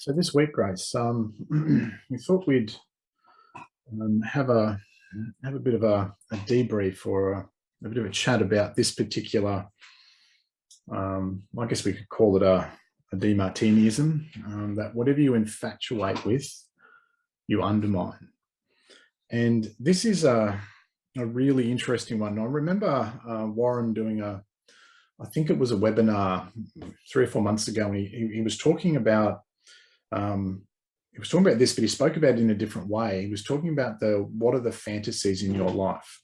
So this week, Grace, um, we thought we'd um, have a have a bit of a, a debrief or a, a, bit of a chat about this particular. Um, I guess we could call it a, a Demartiniism. Um, that whatever you infatuate with, you undermine. And this is a a really interesting one. I remember uh, Warren doing a, I think it was a webinar three or four months ago, and he, he was talking about um, he was talking about this, but he spoke about it in a different way. He was talking about the what are the fantasies in your life?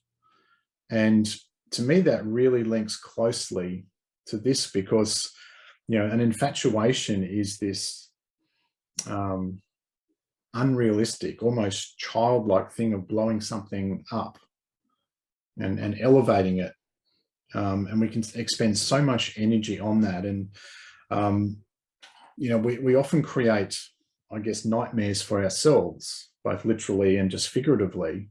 And to me, that really links closely to this because, you know, an infatuation is this um, unrealistic, almost childlike thing of blowing something up and, and elevating it. Um, and we can expend so much energy on that. And um, you know, we, we often create, I guess, nightmares for ourselves, both literally and just figuratively,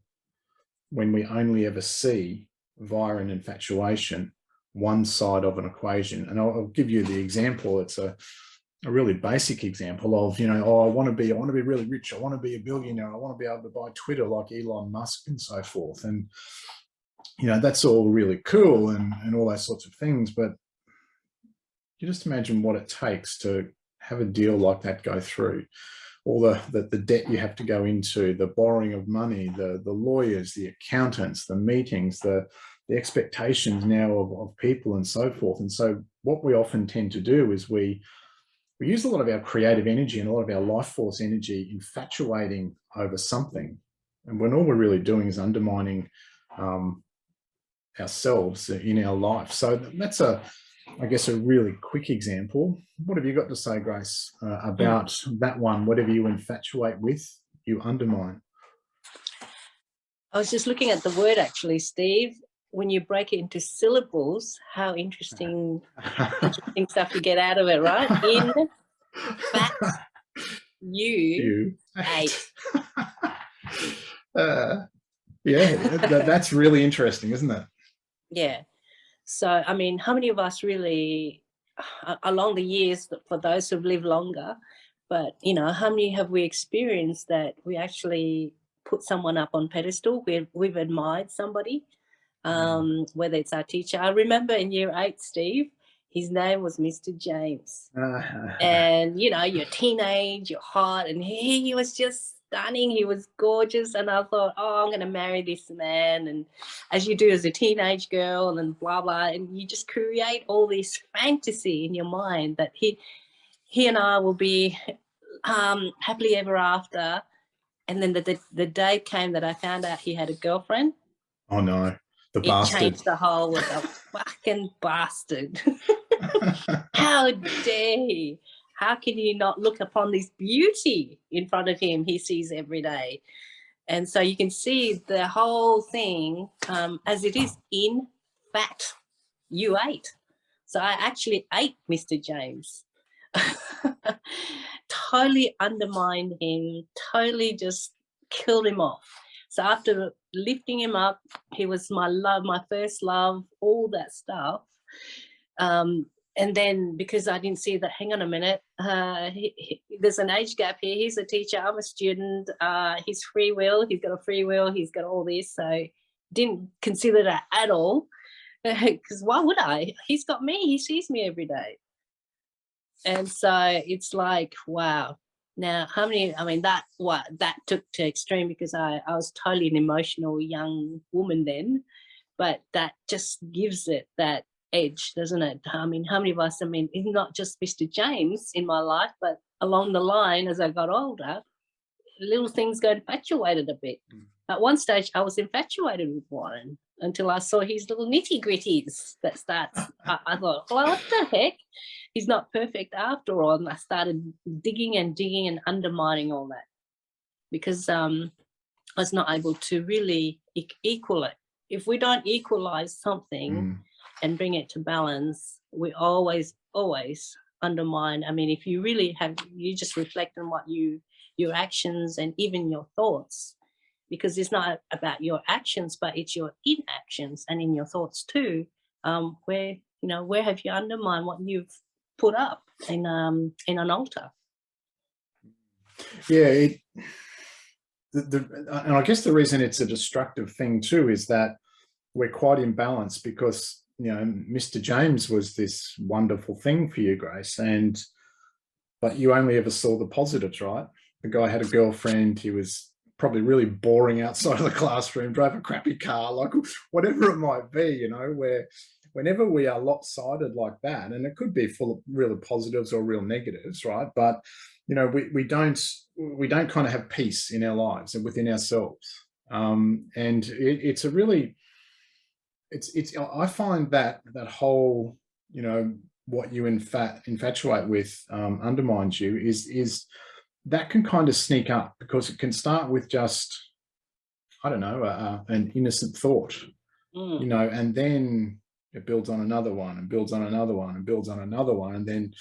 when we only ever see via an infatuation, one side of an equation. And I'll, I'll give you the example. It's a, a really basic example of, you know, oh, I want to be, I want to be really rich. I want to be a billionaire. I want to be able to buy Twitter like Elon Musk and so forth. And, you know, that's all really cool and, and all those sorts of things. But you just imagine what it takes to have a deal like that go through all the, the, the, debt you have to go into, the borrowing of money, the, the lawyers, the accountants, the meetings, the, the expectations now of, of people and so forth. And so what we often tend to do is we, we use a lot of our creative energy and a lot of our life force energy infatuating over something. And when all we're really doing is undermining um, ourselves in our life. So that's a, I guess, a really quick example. What have you got to say, Grace, uh, about that one? Whatever you infatuate with, you undermine. I was just looking at the word actually, Steve. When you break it into syllables, how interesting, interesting stuff you get out of it, right? In fact, you, you ate. uh, yeah, that, that's really interesting, isn't it? Yeah. So, I mean, how many of us really, uh, along the years, for those who've lived longer, but, you know, how many have we experienced that we actually put someone up on pedestal, we've, we've admired somebody, mm. um, whether it's our teacher. I remember in year eight, Steve, his name was Mr. James. and, you know, you're teenage, you're hot, and he, he was just stunning. He was gorgeous. And I thought, oh, I'm going to marry this man. And as you do as a teenage girl and then blah, blah, and you just create all this fantasy in your mind that he, he and I will be um, happily ever after. And then the, the, the day came that I found out he had a girlfriend. Oh no, the it bastard. changed the whole with a fucking bastard. How dare he? How can you not look upon this beauty in front of him he sees every day? And so you can see the whole thing um, as it is in fact, you ate. So I actually ate Mr. James. totally undermined him, totally just killed him off. So after lifting him up, he was my love, my first love, all that stuff. Um, and then because I didn't see that, hang on a minute, uh, he, he, there's an age gap here. He's a teacher, I'm a student. Uh, he's free will, he's got a free will, he's got all this. So didn't consider that at all. Because why would I? He's got me, he sees me every day. And so it's like, wow. Now, how many, I mean, that what that took to extreme because I, I was totally an emotional young woman then, but that just gives it that edge, doesn't it? I mean, how many of us, I mean, it's not just Mr. James in my life, but along the line as I got older, little things got infatuated a bit. Mm. At one stage, I was infatuated with Warren until I saw his little nitty gritties that starts. I, I, thought, well, what the heck? He's not perfect after all. And I started digging and digging and undermining all that because um, I was not able to really e equal it. If we don't equalize something, mm and bring it to balance, we always, always undermine. I mean, if you really have, you just reflect on what you, your actions and even your thoughts, because it's not about your actions, but it's your inactions and in your thoughts too, um, where, you know, where have you undermined what you've put up in, um, in an altar? yeah, it, the, the, and I guess the reason it's a destructive thing too is that we're quite imbalanced because you know Mr. James was this wonderful thing for you, Grace, and but you only ever saw the positives, right? The guy had a girlfriend. He was probably really boring outside of the classroom, drove a crappy car, like whatever it might be, you know, where whenever we are lopsided like that, and it could be full of real positives or real negatives, right? But you know, we, we don't we don't kind of have peace in our lives and within ourselves. Um, and it, it's a really it's it's I find that that whole, you know, what you infat infatuate with um, undermines you is is that can kind of sneak up because it can start with just I don't know uh, an innocent thought, mm. you know, and then it builds on another one and builds on another one and builds on another one. And then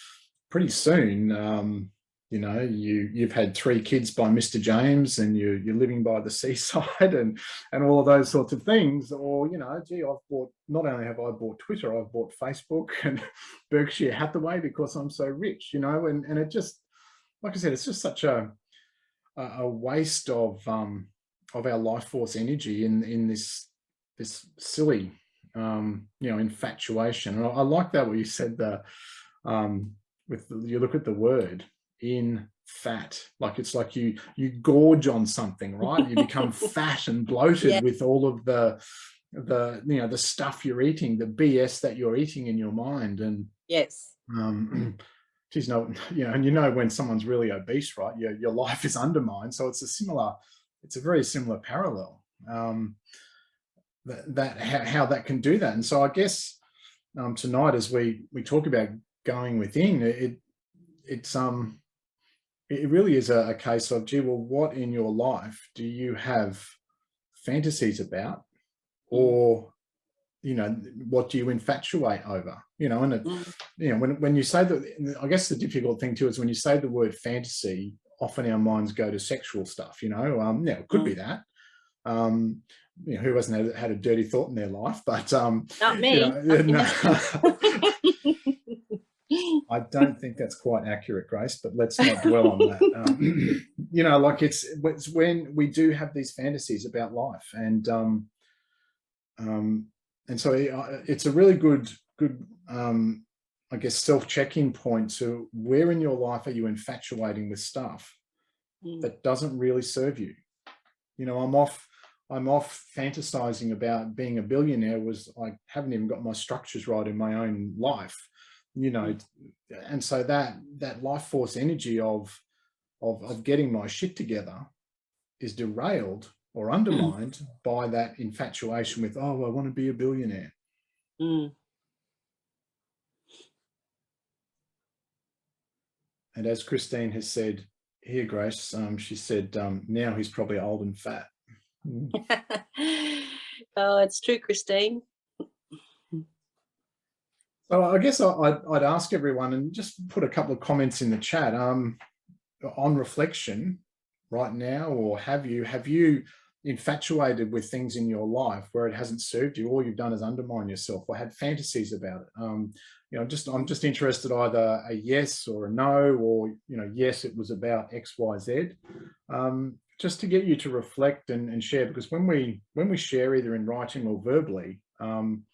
pretty soon, um, you know, you, you've had three kids by Mr. James and you, you're living by the seaside and, and all of those sorts of things. Or, you know, gee, I've bought, not only have I bought Twitter, I've bought Facebook and Berkshire Hathaway because I'm so rich, you know, and, and it just, like I said, it's just such a, a waste of, um, of our life force energy in, in this, this silly um, you know, infatuation. And I, I, like that what you said the um, with the, you look at the word in fat, like it's like you you gorge on something, right? You become fat and bloated yeah. with all of the the you know the stuff you're eating, the BS that you're eating in your mind, and yes. Um, geez, no, you know, and you know when someone's really obese, right? Your your life is undermined. So it's a similar, it's a very similar parallel. Um, that, that how, how, that can do that. And so I guess um, tonight, as we we talk about going within, it it's um it really is a, a case of gee, well, what in your life do you have fantasies about, mm. or you know what do you infatuate over? You know and it, mm. you know when when you say that i guess the difficult thing too is when you say the word fantasy often our minds go to sexual stuff you know? Um yeah it could be that. Um you know, who hasn't had, had, a dirty thought in their life, but um, not me. You know, no, I don't think that's quite accurate, Grace, but let's not dwell on that. Um, you know, like it's, it's when we do have these fantasies about life and, um, um, and so it's a really good, good, um, I guess, self-check-in point to where in your life are you infatuating with stuff mm. that doesn't really serve you? You know, I'm off, I'm off fantasizing about being a billionaire was I haven't even got my structures right in my own life, you know, and so that that life force energy of of, of getting my shit together is derailed or mm. undermined mm. by that infatuation with, oh, I want to be a billionaire. Mm. And as Christine has said here, Grace, um, she said, um, now he's probably old and fat. Mm. oh, it's true, Christine. So I guess I'd, I'd, ask everyone and just put a couple of comments in the chat um, on reflection right now, or have you, have you infatuated with things in your life where it hasn't served you, all you've done is undermine yourself or had fantasies about it? Um, you know, just I'm just interested either a yes or a no, or, you know, yes, it was about X, Y, Z. Um, just to get you to reflect and, and, share because when we when we share either in writing or verbally um,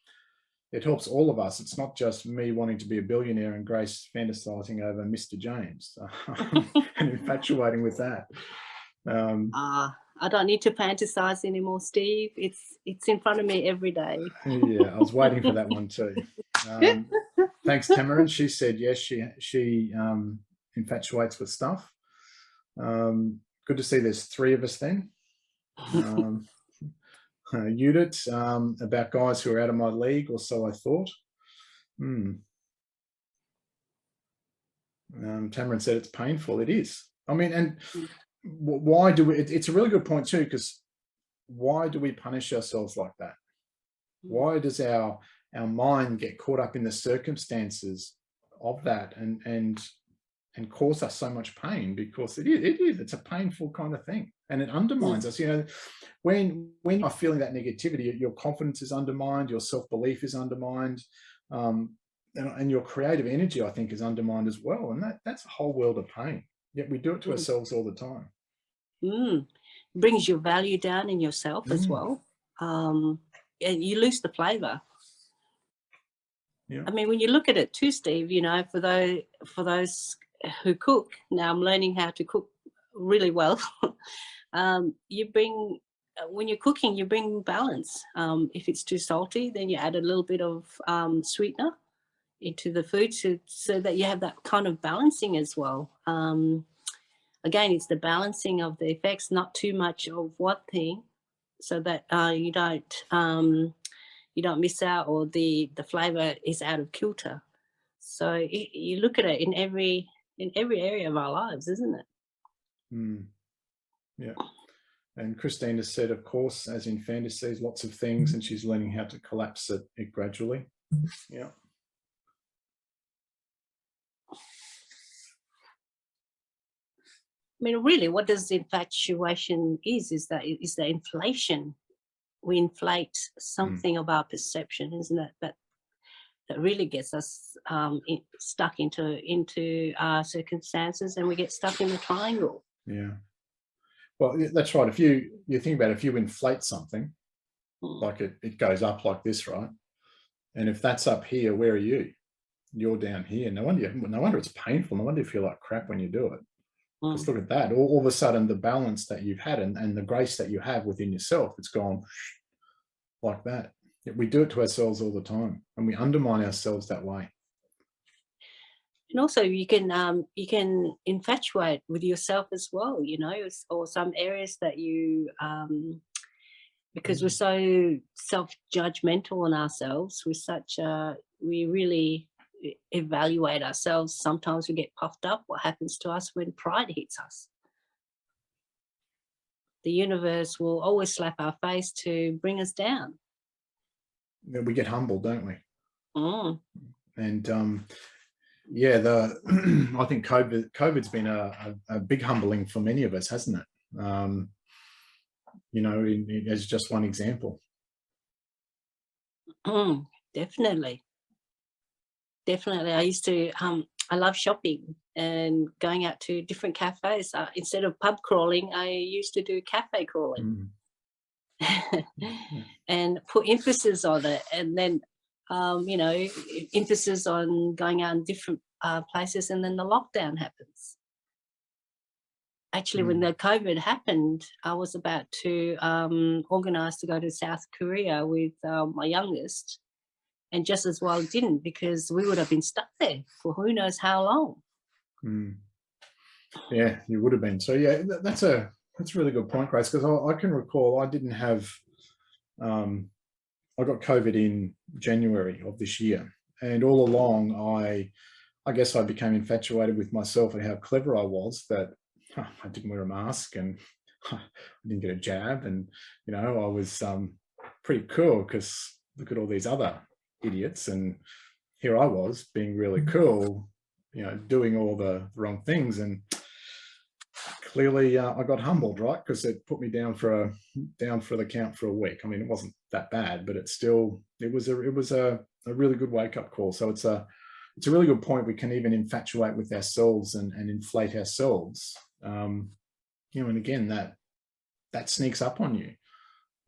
it helps all of us. It's not just me wanting to be a billionaire and grace fantasizing over mr james and infatuating with that. Um, uh, i don't need to fantasize anymore steve. It's it's in front of me every day. Yeah i was waiting for that one too. Um, thanks Tamarin. she said yes she she um, infatuates with stuff. Um, good to see there's three of us then. Um, uh, Judith, um, about guys who are out of my league, or so I thought. Hmm. Um, Tamarin said it's painful. It is. I mean, and why do we, it, it's a really good point too, because why do we punish ourselves like that? Hmm. Why does our our mind get caught up in the circumstances of that and and and cause us so much pain because it is, it is, it's a painful kind of thing and it undermines us. You know, when, when you're feeling that negativity, your confidence is undermined, your self-belief is undermined, um, and, and, your creative energy, I think, is undermined as well. And that, that's a whole world of pain. Yet we do it to Mm. ourselves all the time. Mm. Brings your value down in yourself as Mm. well. Um, and you lose the flavor. Yeah. I mean, when you look at it too, Steve, you know, for those for those who cook, now I'm learning how to cook really well. um, you bring uh, when you're cooking, you bring balance. Um, if it's too salty, then you add a little bit of um, sweetener into the food to, so that you have that kind of balancing as well. Um, again, it's the balancing of the effects, not too much of one thing, so that uh, you don't um, you don't miss out or the the flavor is out of kilter. So you look at it in every in every area of our lives, isn't it? Mm. Yeah. And Christina said, of course, as in fantasies, lots of things, and she's learning how to collapse it, it gradually. Yeah. I mean, really, what does infatuation is is that is the inflation. We inflate something of our perception, isn't it? That that really gets us um, in, stuck into into our circumstances, and we get stuck in the triangle. Yeah. Well, that's right. If you you think about it, if you inflate something, Mm. like it, it goes up like this, right? And if that's up here, where are you? You're down here. No wonder, you, no wonder it's painful. No wonder you feel like crap when you do it. Mm. Just look at that. All, all of a sudden, the balance that you've had and, and the grace that you have within yourself, it's gone like that. We do it to ourselves all the time, and we undermine ourselves that way. and also you can um you can infatuate with yourself as well you know or some areas that you um because we're so self-judgmental on ourselves we're such uh we really evaluate ourselves. Sometimes we get puffed up what happens to us when pride hits us. The universe will always slap our face to bring us down We get humbled, don't we? Mm, And um, yeah, the I think COVID COVID's been a, a, a big humbling for many of us, hasn't it? Um, you know, in, in- as just one example. mm, definitely definitely i used to um i love shopping and going out to different cafes uh, instead of pub crawling i used to do cafe crawling Mm. and put emphasis on it and then um you know emphasis on going out in different uh, places and then the lockdown happens actually when the covid happened i was about to um organize to go to south korea with uh, my youngest and just as well didn't because we would have been stuck there for who knows how long Mm. Yeah, you would have been. So yeah, that's a that's a really good point, Grace, because I, I can recall I didn't have um I got COVID in January of this year. And all along I I guess I became infatuated with myself and how clever I was that huh, I didn't wear a mask and I didn't get a jab and you know I was um pretty cool because look at all these other idiots and here I was being really cool you know, doing all the wrong things. And clearly uh, I got humbled, right? Because it put me down for a down for the count for a week. I mean, it wasn't that bad, but it's still it was a it was a, a really good wake up call. So it's a it's a really good point. We can even infatuate with ourselves and, and inflate ourselves. Um, you know, and again that that sneaks up on you.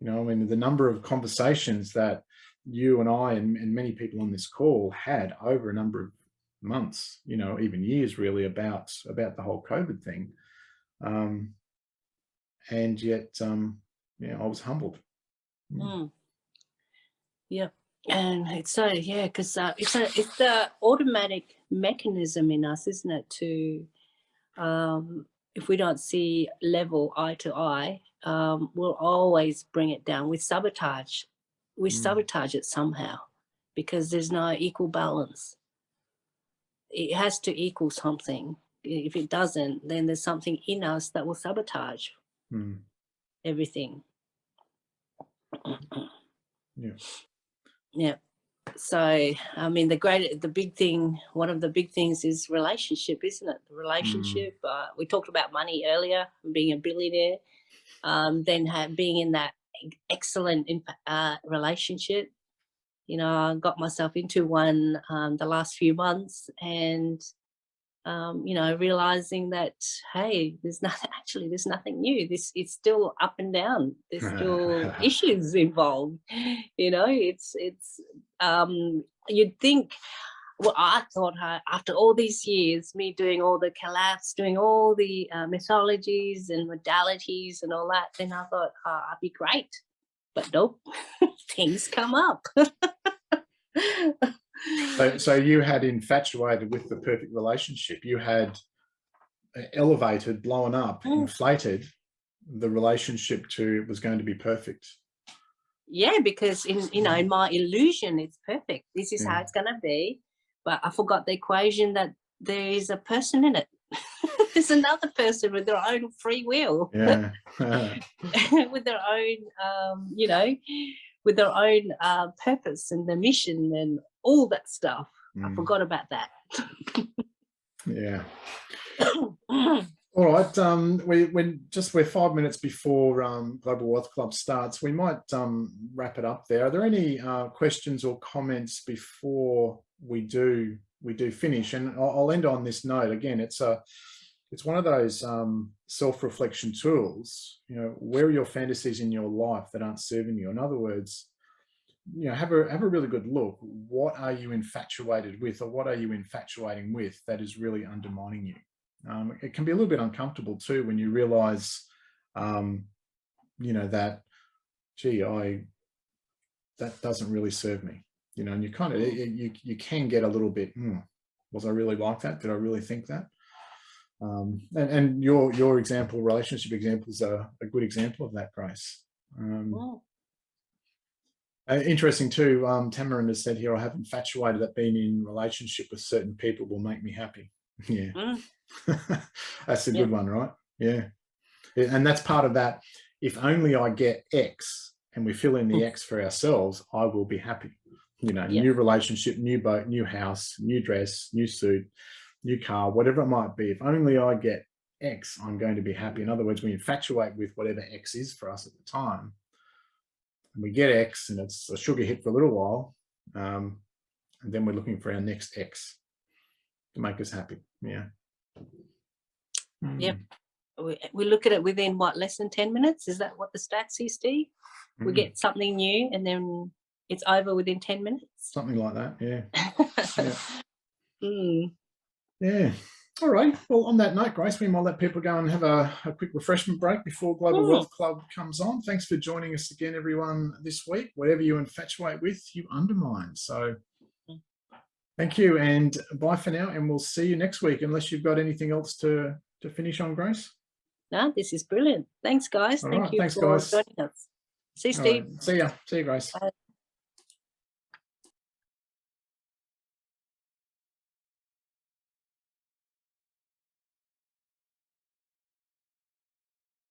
You know, I mean, the number of conversations that you and I and, and many people on this call had over a number of months, you know, even years really about about the whole COVID thing. Um, and yet, um, yeah, I was humbled. Mm. Yep. And it's so yeah, because uh, it's a it's the automatic mechanism in us, isn't it? To um, if we don't see level eye to eye, um, we'll always bring it down. We sabotage, we Mm. sabotage it somehow because there's no equal balance. It has to equal something. If it doesn't, then there's something in us that will sabotage Mm. everything. Yeah. Yeah. So, I mean, the great, the big thing, one of the big things is relationship, isn't it? The relationship. Uh, we talked about money earlier, being a billionaire, um, then being in that excellent uh, relationship. You know, I got myself into one um, the last few months, and um, you know, realizing that, hey, there's nothing, actually, there's nothing new. This it's still up and down. There's still issues involved. You know, it's, it's, um, you'd think, well, I thought uh, after all these years, me doing all the collapse, doing all the uh, mythologies and modalities and all that, then I thought, oh, I'd be great. But nope, things come up. So, so you had infatuated with the perfect relationship. You had uh, elevated, blown up, Mm. inflated the relationship to it was going to be perfect. yeah, because in, you know, in my illusion, it's perfect. This is how it's going to be. But I forgot the equation that there is a person in it. There's another person with their own free will. Yeah. with their own, um, you know, with their own uh, purpose and the mission and all that stuff. I Mm, forgot about that. yeah. All right. Um, we when just we're five minutes before um, Global Wealth Club starts, we might um, wrap it up there. Are there any uh, questions or comments before we do we do finish? And I'll, I'll end on this note. Again, it's a it's one of those um, self-reflection tools. You know, where are your fantasies in your life that aren't serving you? In other words, you know, have a have a really good look. What are you infatuated with, or what are you infatuating with that is really undermining you? Um, it can be a little bit uncomfortable too when you realize, um, you know, that, gee, I that doesn't really serve me. You know, and you kind of you you can get a little bit. "Hmm, was I really like that? Did I really think that? Um, and, and your your example, relationship examples are a good example of that, Grace. Um, Mm, uh, interesting too, um, Tamarin has said here, I have infatuated that being in relationship with certain people will make me happy. Yeah. mm, that's a Yeah. good one, right? Yeah. And that's part of that. If only I get X and we fill in the X for ourselves, I will be happy. You know, Yeah. new relationship, new boat, new house, new dress, new suit, new car, whatever it might be. If only I get X, I'm going to be happy. In other words, we infatuate with whatever X is for us at the time. And we get X and it's a sugar hit for a little while. Um, and then we're looking for our next X to make us happy. Yeah. Yep. Mm, we, we look at it within what less than 10 minutes is that what the stats is steve we mm, get something new and then it's over within 10 minutes something like that. Yeah. Yeah. Mm, Yeah. All right. Well, on that note, Grace, we might let people go and have a, a quick refreshment break before Global Mm. Wealth Club comes on. Thanks for joining us again, everyone, this week. Whatever you infatuate with, you undermine. So thank you and bye for now. And we'll see you next week, unless you've got anything else to, to finish on, Grace. no this is brilliant thanks guys All thank right, you thanks, for guys. joining us see you steve right. See ya. See you, Grace. Bye.